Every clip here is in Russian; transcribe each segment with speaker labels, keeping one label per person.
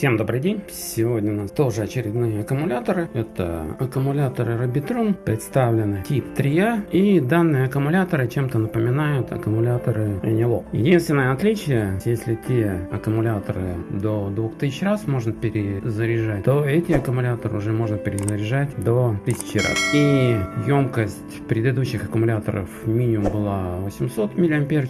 Speaker 1: Всем добрый день! Сегодня у нас тоже очередные аккумуляторы. Это аккумуляторы Robitron, представлены тип 3А. И данные аккумуляторы чем-то напоминают аккумуляторы Enilop. Единственное отличие, если те аккумуляторы до 2000 раз можно перезаряжать, то эти аккумуляторы уже можно перезаряжать до 1000 раз. И емкость предыдущих аккумуляторов минимум была 800 мАч,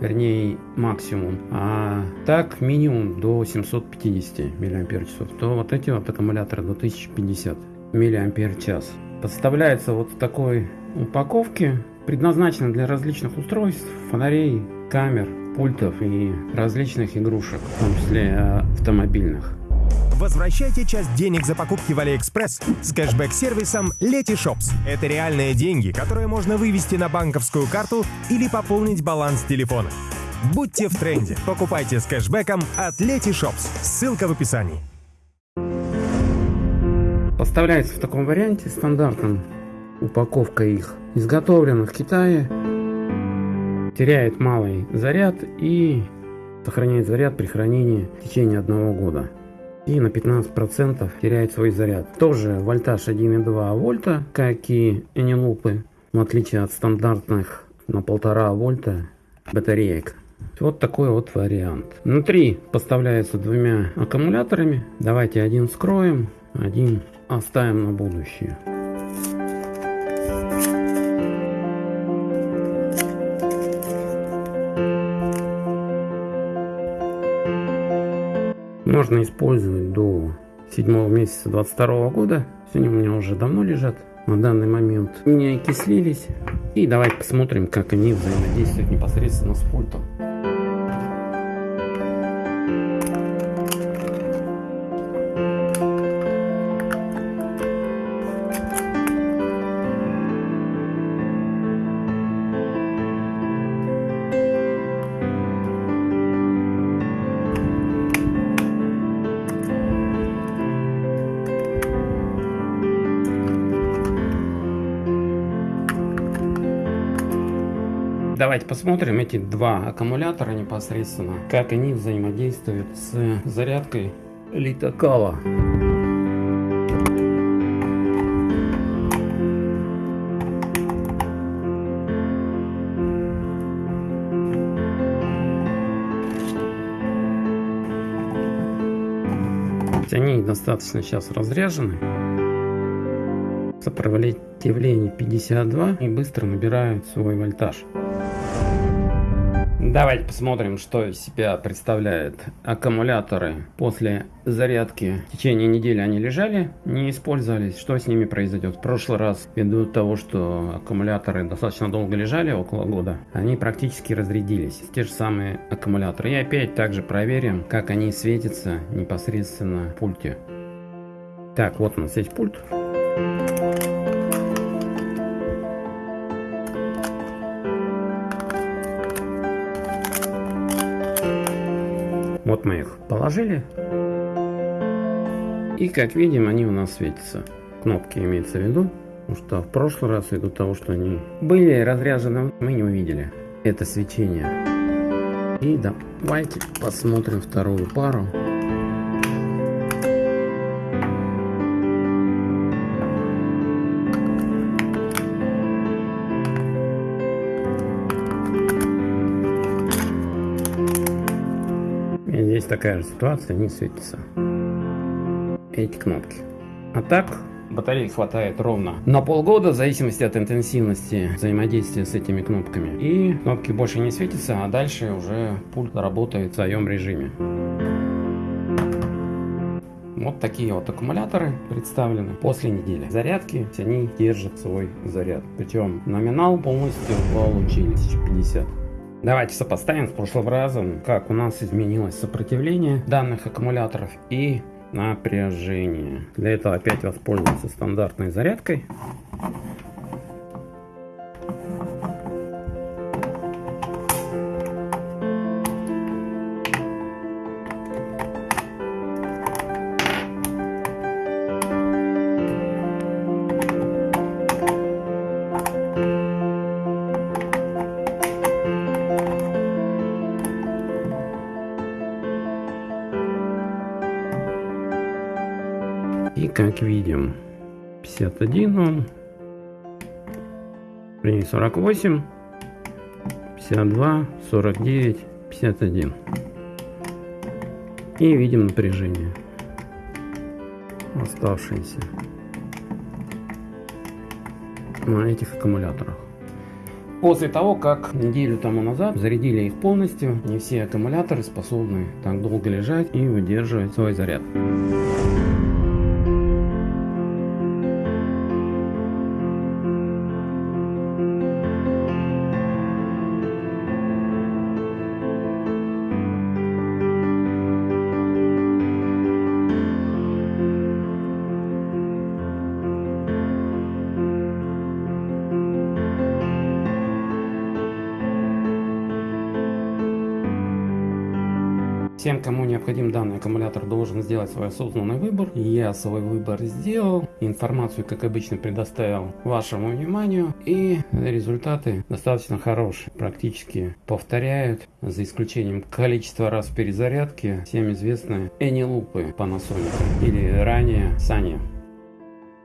Speaker 1: вернее максимум, а так минимум до 750 мАч, то вот эти вот аккумуляторы до 1050 мАч. Подставляется вот в такой упаковке, предназначена для различных устройств, фонарей, камер, пультов и различных игрушек, в том числе э, автомобильных.
Speaker 2: Возвращайте часть денег за покупки в Алиэкспресс с кэшбэк-сервисом Letyshops. Это реальные деньги, которые можно вывести на банковскую карту или пополнить баланс телефона. Будьте в тренде. Покупайте с кэшбэком от Letyshops. Ссылка в описании.
Speaker 1: Поставляется в таком варианте стандартном. Упаковка их изготовлена в Китае. Теряет малый заряд и сохраняет заряд при хранении в течение одного года и на 15% теряет свой заряд. Тоже вольтаж 1,2 вольта, как и энилупы, в отличие от стандартных на 1,5 вольта батареек. Вот такой вот вариант. Внутри поставляется двумя аккумуляторами. Давайте один скроем, один оставим на будущее. Можно использовать до 7 месяца 22 года. Сегодня у меня уже давно лежат на данный момент. Не окислились. И давайте посмотрим, как они взаимодействуют непосредственно с пультом. Давайте посмотрим эти два аккумулятора непосредственно, как они взаимодействуют с зарядкой литокала. Они достаточно сейчас разряжены. Сопротивление 52 и быстро набирают свой вольтаж. Давайте посмотрим, что из себя представляют аккумуляторы после зарядки. В течение недели они лежали, не использовались. Что с ними произойдет? В прошлый раз, ввиду того, что аккумуляторы достаточно долго лежали, около года, они практически разрядились. Те же самые аккумуляторы. И опять также проверим, как они светятся непосредственно в пульте. Так, вот у нас есть пульт. Вот мы их положили. И как видим, они у нас светятся. Кнопки имеется в виду, потому что в прошлый раз, ввиду того, что они были разряжены, мы не увидели это свечение. И давайте посмотрим вторую пару. Здесь такая же ситуация, не светится. Эти кнопки. А так, батареи хватает ровно на полгода, в зависимости от интенсивности взаимодействия с этими кнопками. И кнопки больше не светятся, а дальше уже пульт работает в своем режиме. Вот такие вот аккумуляторы представлены после недели зарядки. Они держат свой заряд. Причем номинал полностью получили 1050. Давайте сопоставим с прошлым разом, как у нас изменилось сопротивление данных аккумуляторов и напряжение. Для этого опять воспользоваться стандартной зарядкой. И как видим, 51 Ом, при 48, 52, 49, 51. И видим напряжение оставшиеся на этих аккумуляторах. После того, как неделю тому назад зарядили их полностью, не все аккумуляторы способны так долго лежать и выдерживать свой заряд. Всем, кому необходим данный аккумулятор, должен сделать свой осознанный выбор. Я свой выбор сделал. Информацию, как обычно, предоставил вашему вниманию. И результаты достаточно хорошие. Практически повторяют, за исключением количества раз перезарядки, всем известные Энилупы Panasonic или ранее Sanya.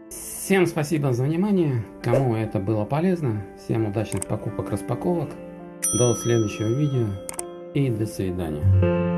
Speaker 1: Всем спасибо за внимание. Кому это было полезно, всем удачных покупок, распаковок. До следующего видео и до свидания.